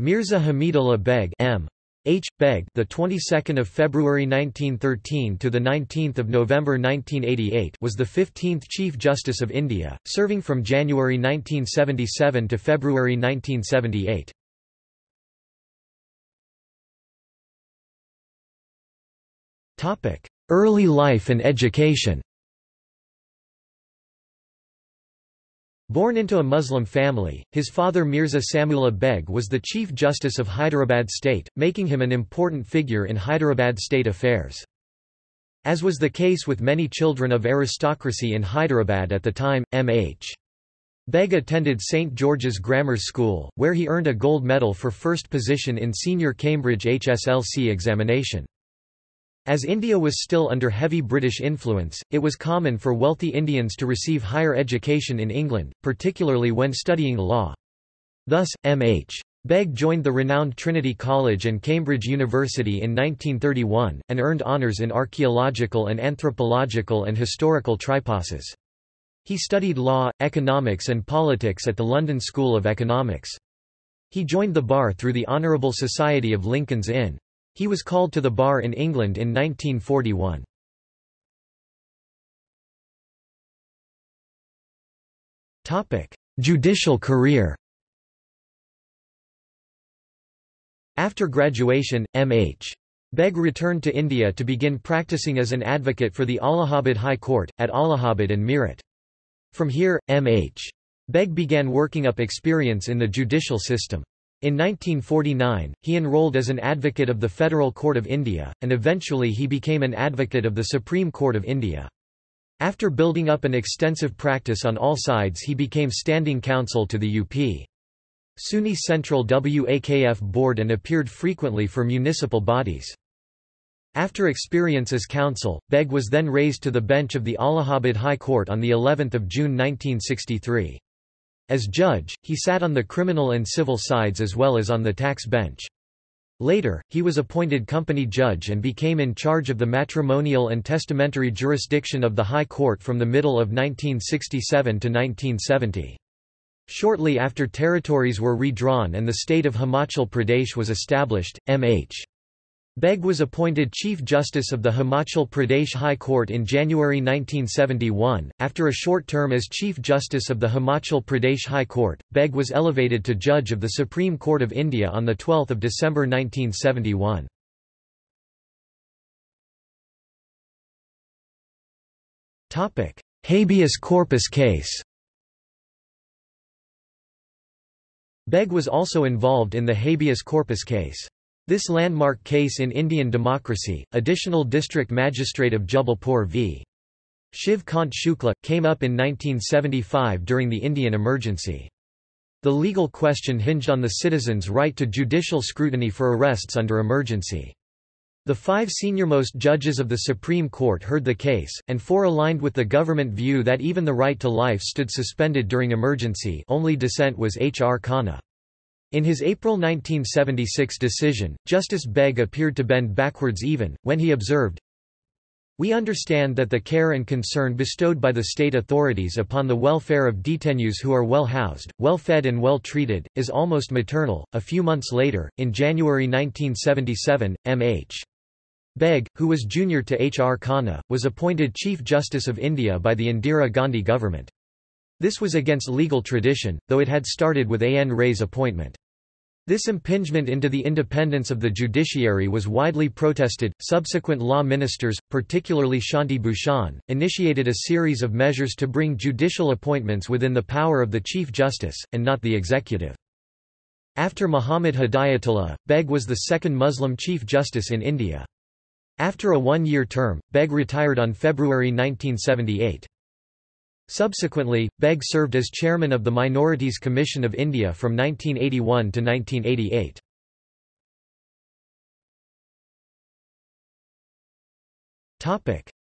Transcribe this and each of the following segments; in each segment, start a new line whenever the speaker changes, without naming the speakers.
Mirza Hamidullah Beg M. H. Beg, the 22nd of February 1913 to the 19th of November 1988, was the 15th Chief Justice of India, serving from January 1977 to February 1978. Topic: Early life and education. Born into a Muslim family, his father Mirza Samiullah Beg was the Chief Justice of Hyderabad state, making him an important figure in Hyderabad state affairs. As was the case with many children of aristocracy in Hyderabad at the time, M.H. Beg attended St. George's Grammar School, where he earned a gold medal for first position in senior Cambridge HSLC examination. As India was still under heavy British influence, it was common for wealthy Indians to receive higher education in England, particularly when studying law. Thus, M.H. Beg joined the renowned Trinity College and Cambridge University in 1931, and earned honours in archaeological and anthropological and historical triposes. He studied law, economics and politics at the London School of Economics. He joined the bar through the Honourable Society of Lincoln's Inn. He was called to the bar in England in 1941. Judicial career After graduation, M.H. Beg returned to India to begin practicing as an advocate for the Allahabad High Court, at Allahabad and Meerut. From here, M.H. Beg began working up experience in the judicial system. In 1949, he enrolled as an advocate of the Federal Court of India, and eventually he became an advocate of the Supreme Court of India. After building up an extensive practice on all sides he became standing counsel to the UP. Sunni Central WAKF board and appeared frequently for municipal bodies. After experience as counsel, Beg was then raised to the bench of the Allahabad High Court on the 11th of June 1963. As judge, he sat on the criminal and civil sides as well as on the tax bench. Later, he was appointed company judge and became in charge of the matrimonial and testamentary jurisdiction of the High Court from the middle of 1967 to 1970. Shortly after territories were redrawn and the state of Himachal Pradesh was established, M.H. Beg was appointed Chief Justice of the Himachal Pradesh High Court in January 1971. After a short term as Chief Justice of the Himachal Pradesh High Court, Beg was elevated to Judge of the Supreme Court of India on 12 December 1971. Habeas corpus case Beg was also involved in the habeas corpus case. This landmark case in Indian democracy, Additional District Magistrate of Jabalpur v. Shiv Kant Shukla, came up in 1975 during the Indian emergency. The legal question hinged on the citizens' right to judicial scrutiny for arrests under emergency. The five seniormost judges of the Supreme Court heard the case, and four aligned with the government view that even the right to life stood suspended during emergency only dissent was H. R. Khanna. In his April 1976 decision, Justice Beg appeared to bend backwards even, when he observed, we understand that the care and concern bestowed by the state authorities upon the welfare of detainees who are well housed, well fed and well treated, is almost maternal. A few months later, in January 1977, M.H. Beg, who was junior to H. R. Khanna, was appointed Chief Justice of India by the Indira Gandhi government. This was against legal tradition, though it had started with A. N. Ray's appointment. This impingement into the independence of the judiciary was widely protested. Subsequent law ministers, particularly Shanti Bhushan, initiated a series of measures to bring judicial appointments within the power of the Chief Justice, and not the executive. After Muhammad Hidayatullah, Beg was the second Muslim Chief Justice in India. After a one-year term, Beg retired on February 1978. Subsequently, Beg served as chairman of the Minorities Commission of India from 1981 to 1988.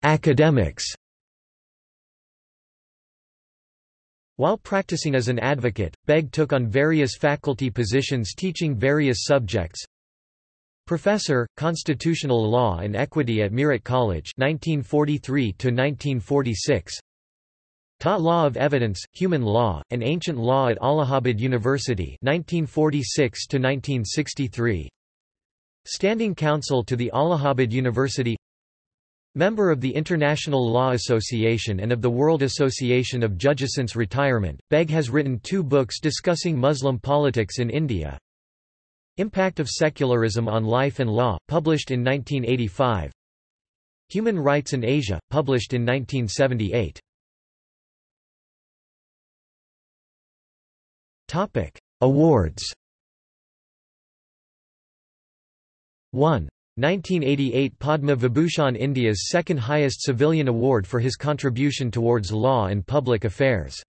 Academics While practicing as an advocate, Beg took on various faculty positions teaching various subjects. Professor, Constitutional Law and Equity at Meerut College 1943 1946. Taught Law of Evidence, Human Law, and Ancient Law at Allahabad University 1946 -1963. Standing Counsel to the Allahabad University Member of the International Law Association and of the World Association of Judges since retirement, Beg has written two books discussing Muslim politics in India. Impact of Secularism on Life and Law, published in 1985 Human Rights in Asia, published in 1978 Awards 1. 1988 Padma Vibhushan India's second highest civilian award for his contribution towards law and public affairs.